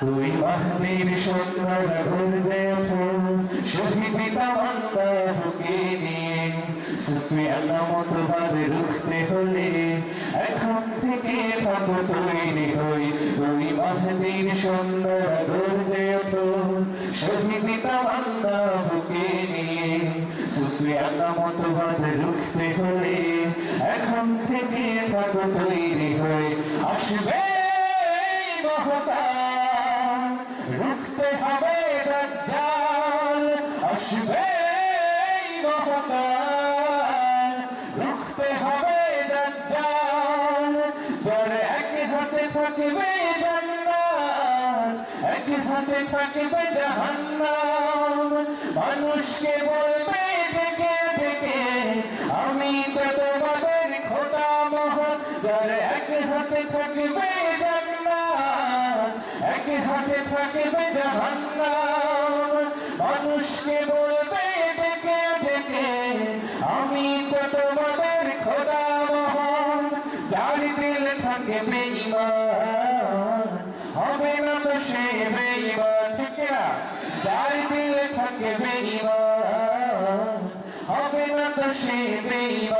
তুই মাহদির সুন্দর ওঠো শহীদ তামান্না বুকে নিয়ে সুফি আলামত বাদে রুখতে এখন থেকে থাকো তৈরি হই তুই মাহদির সুন্দর ওঠো শহীদ তামান্না বুকে নিয়ে বাদে রুখতে হলে, এখন থেকে থাকো তৈরি মহতার রুখতে হবে দাজ্জাল আসবে মহতার রুখতে হবে দাজ্জাল যার এক হাতে থাকবে জান্নাত, এক হাতে থাকবে জাহান্নাম। মানুষকে বলবে ডেকে ডেকে আমি তো তোমাদের খোদা মহান। যার এক হাতে থাকবে এক হাতে থাকবে জাহান্নাম মানুষকে বলবে ডেকে ডেকে আমি তো তোমাদের খোদা মহান। যার দিল থাকবে ইমান হবে না তো সে বেঈমান, ঠিক না? যার দিল থাকবে ইমান হবে না তো সে বেঈমান।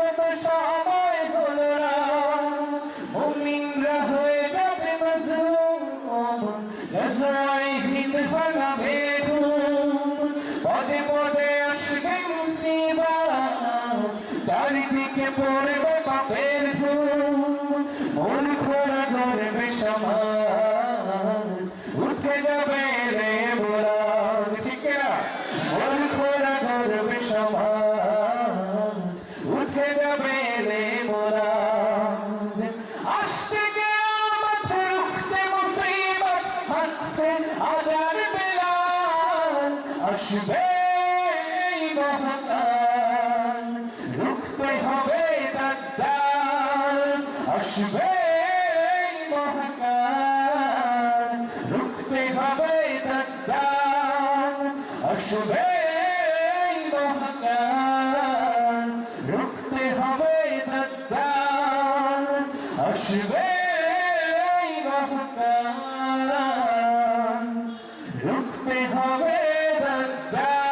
ভাঙাবে ঘুম পদে পদে আসবে মুসিবত চারিদিকে পড়বে পাপের ঘুম মন খোলা ধরবে সমাজ হাসছে আজার বেলাল, আসবে মহাকাল। রুখতে হবে দাজ্জাল, আসবে মহাকাল। রুখতে হবে দাজ্জাল, আসবে মহাকাল। রুখতে হবে দাজ্জাল, আসবে মহাকাল। রুখতে হবে দাজ্জাল